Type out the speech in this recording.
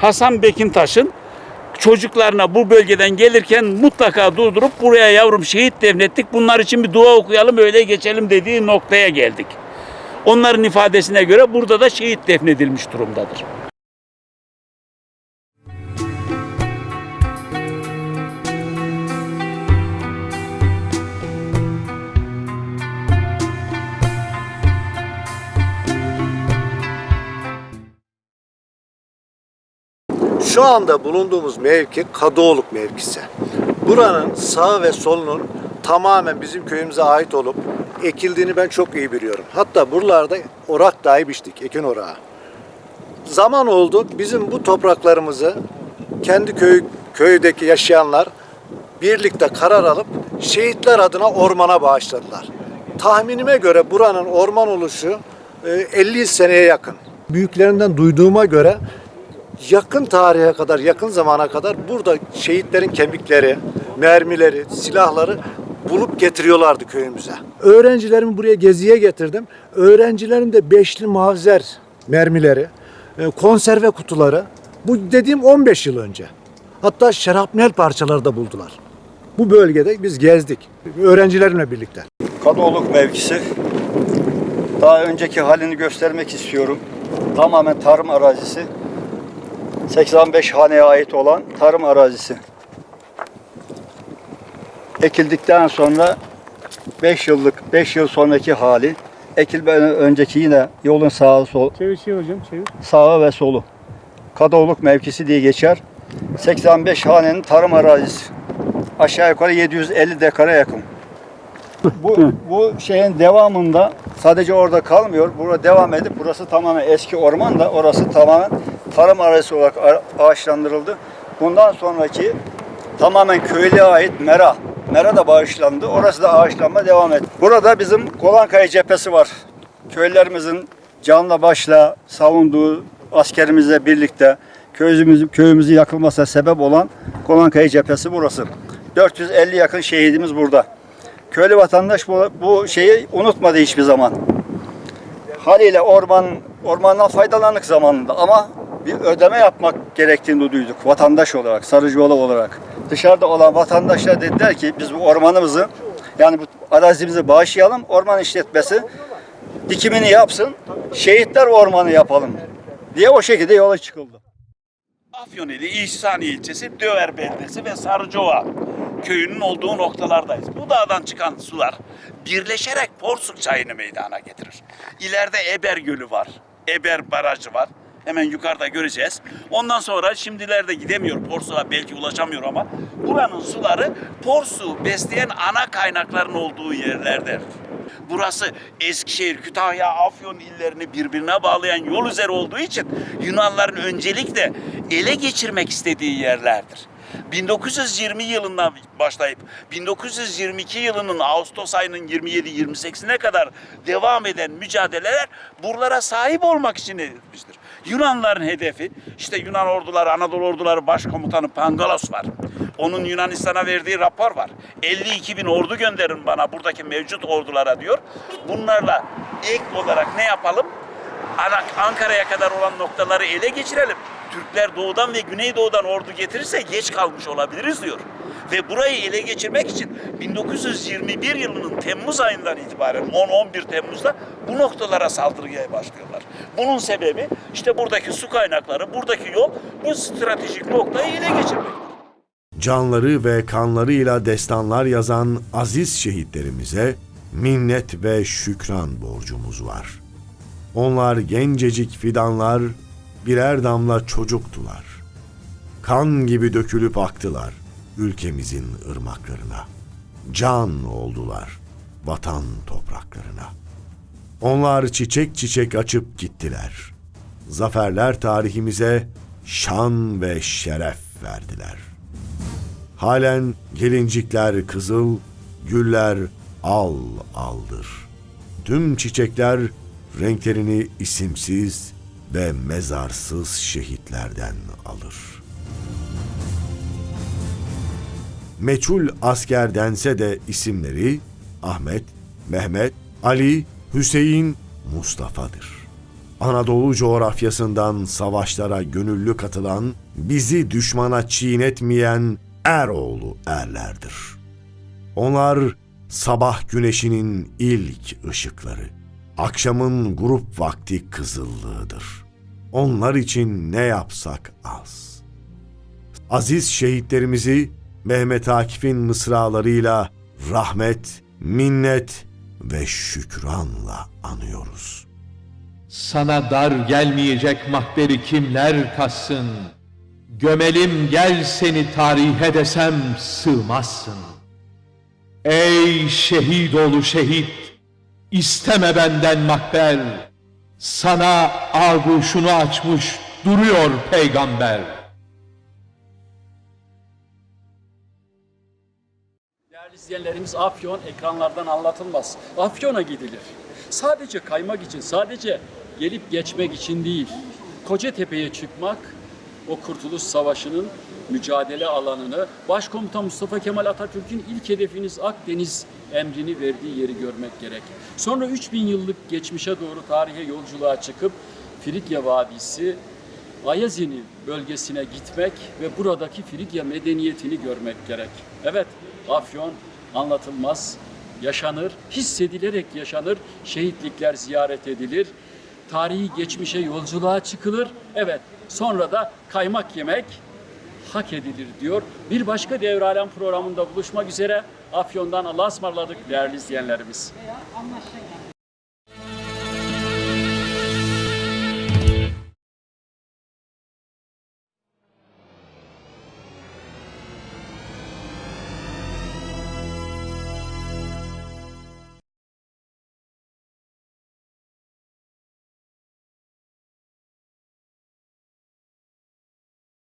Hasan Bekintaş'ın çocuklarına bu bölgeden gelirken mutlaka durdurup buraya yavrum şehit defnettik. Bunlar için bir dua okuyalım öyle geçelim dediği noktaya geldik. Onların ifadesine göre burada da şehit defnedilmiş durumdadır. Şu anda bulunduğumuz mevki Kadıoluk mevkisi. Buranın sağ ve solunun tamamen bizim köyümüze ait olup ekildiğini ben çok iyi biliyorum. Hatta buralarda orak dahi biçtik, ekin orağı. Zaman oldu bizim bu topraklarımızı kendi köy köydeki yaşayanlar birlikte karar alıp şehitler adına ormana bağışladılar. Tahminime göre buranın orman oluşu e, 50 seneye yakın. Büyüklerinden duyduğuma göre yakın tarihe kadar, yakın zamana kadar burada şehitlerin kemikleri, mermileri, silahları bulup getiriyorlardı köyümüze. Öğrencilerimi buraya geziye getirdim. Öğrencilerim de beşli mavzer mermileri, e, konserve kutuları. Bu dediğim 15 yıl önce. Hatta şarapnel parçaları da buldular. Bu bölgede biz gezdik. Öğrencilerimle birlikte. Kadıoluk mevkisi. Daha önceki halini göstermek istiyorum. Tamamen tarım arazisi. 85 haneye ait olan tarım arazisi. Ekildikten sonra 5 yıllık, 5 yıl sonraki hali. Ekilmeden önceki yine yolun sağı sol, Çevir çevir hocam çevir. sağı ve solu. Kadıoluk mevkisi diye geçer. 85 hanenin tarım arazisi. Aşağı yukarı 750 dekara yakın. Bu, bu şeyin devamında sadece orada kalmıyor. Burada devam edip burası tamamen eski orman da orası tamamen tarım arazisi olarak ağaçlandırıldı. Bundan sonraki tamamen köylüye ait mera. Mera da bağışlandı. Orası da ağaçlanma devam etti. Burada bizim Kolankaya cephesi var. Köylülerimizin canla başla savunduğu askerimizle birlikte köyümüzün köyümüzün yakılmasına sebep olan Kolankaya cephesi burası. 450 yakın şehidimiz burada. Köylü vatandaş bu, bu şeyi unutmadı hiçbir zaman. Haliyle orman ormandan faydalandık zamanında ama bir ödeme yapmak gerektiğini duyduk vatandaş olarak, Sarıcıoğlu olarak. Dışarıda olan vatandaşlar dediler ki biz bu ormanımızı yani bu arazimizi bağışlayalım, orman işletmesi dikimini yapsın, şehitler ormanı yapalım diye o şekilde yola çıkıldı. Afyonili İhsani ilçesi Döver beldesi ve Sarıcova köyünün olduğu noktalardayız. Bu dağdan çıkan sular birleşerek Porsuk çayını meydana getirir. İleride Eber Gölü var. Eber Barajı var. Hemen yukarıda göreceğiz. Ondan sonra şimdilerde gidemiyor. Porsuk'a belki ulaşamıyor ama buranın suları Porsuk'u besleyen ana kaynakların olduğu yerlerdir. Burası Eskişehir, Kütahya, Afyon illerini birbirine bağlayan yol üzeri olduğu için Yunanların öncelikle ele geçirmek istediği yerlerdir. 1920 yılından başlayıp 1922 yılının Ağustos ayının 27-28'ine kadar devam eden mücadeleler buralara sahip olmak için edilmiştir. Yunanların hedefi işte Yunan orduları, Anadolu orduları başkomutanı Pangalos var. Onun Yunanistan'a verdiği rapor var. 52 bin ordu gönderin bana buradaki mevcut ordulara diyor. Bunlarla ek olarak ne yapalım? Ankara'ya kadar olan noktaları ele geçirelim. Türkler doğudan ve güneydoğudan ordu getirirse geç kalmış olabiliriz diyor. Ve burayı ele geçirmek için 1921 yılının Temmuz ayından itibaren 10-11 Temmuz'da bu noktalara saldırıya başlıyorlar. Bunun sebebi işte buradaki su kaynakları, buradaki yol bu stratejik noktayı ele geçirmek. canları ve kanlarıyla destanlar yazan aziz şehitlerimize minnet ve şükran borcumuz var. Onlar gencecik fidanlar, birer damla çocuktular. Kan gibi dökülüp aktılar ülkemizin ırmaklarına. Can oldular vatan topraklarına. Onlar çiçek çiçek açıp gittiler. Zaferler tarihimize şan ve şeref verdiler. Halen gelincikler kızıl, güller al aldır. Tüm çiçekler renklerini isimsiz ve mezarsız şehitlerden alır. Meçhul asker dense de isimleri Ahmet, Mehmet, Ali, Hüseyin, Mustafa'dır. Anadolu coğrafyasından savaşlara gönüllü katılan, bizi düşmana çiğnetmeyen Eroğlu erlerdir. Onlar sabah güneşinin ilk ışıkları, akşamın grup vakti kızıllığıdır. Onlar için ne yapsak az. Aziz şehitlerimizi Mehmet Akif'in mısralarıyla rahmet, minnet ve şükranla anıyoruz. Sana dar gelmeyecek mahberi kimler kassın? Gömelim gel seni tarihe desem sığmazsın. Ey şehit oğlu şehit, isteme benden mahber. Sana ağuşunu açmış duruyor peygamber. İzleyenlerimiz Afyon ekranlardan anlatılmaz. Afyon'a gidilir. Sadece kaymak için, sadece gelip geçmek için değil. Kocatepe'ye çıkmak, o Kurtuluş Savaşı'nın mücadele alanını, Başkomutan Mustafa Kemal Atatürk'ün ilk hedefiniz Akdeniz emrini verdiği yeri görmek gerek. Sonra 3000 yıllık geçmişe doğru tarihe yolculuğa çıkıp Frikya Vadisi, Ayazini bölgesine gitmek ve buradaki Frigya medeniyetini görmek gerek. Evet, Afyon anlatılmaz, yaşanır, hissedilerek yaşanır, şehitlikler ziyaret edilir, tarihi geçmişe yolculuğa çıkılır. Evet, sonra da kaymak yemek hak edilir diyor. Bir başka Devralem programında buluşmak üzere Afyon'dan Allah'a ısmarladık değerli izleyenlerimiz. Anlaştık.